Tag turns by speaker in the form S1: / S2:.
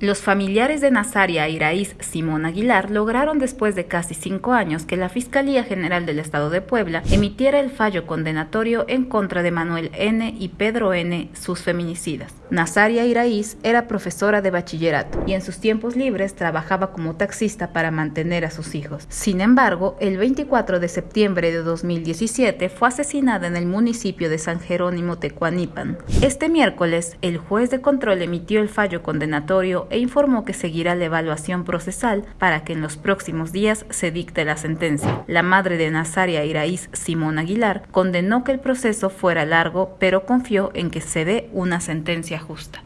S1: Los familiares de Nazaria Iraíz Simón Aguilar lograron después de casi cinco años que la Fiscalía General del Estado de Puebla emitiera el fallo condenatorio en contra de Manuel N. y Pedro N., sus feminicidas. Nazaria Iraíz era profesora de bachillerato y en sus tiempos libres trabajaba como taxista para mantener a sus hijos. Sin embargo, el 24 de septiembre de 2017 fue asesinada en el municipio de San Jerónimo Tecuanipan. Este miércoles, el juez de control emitió el fallo condenatorio e informó que seguirá la evaluación procesal para que en los próximos días se dicte la sentencia. La madre de Nazaria Iraíz, Simón Aguilar, condenó que el proceso fuera largo, pero confió en que se dé una sentencia justa.